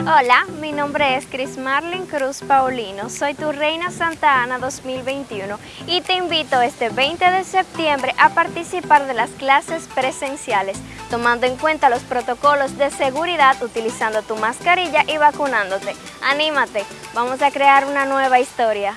Hola, mi nombre es Chris Marlin Cruz Paulino, soy tu Reina Santa Ana 2021 y te invito este 20 de septiembre a participar de las clases presenciales, tomando en cuenta los protocolos de seguridad utilizando tu mascarilla y vacunándote. Anímate, vamos a crear una nueva historia.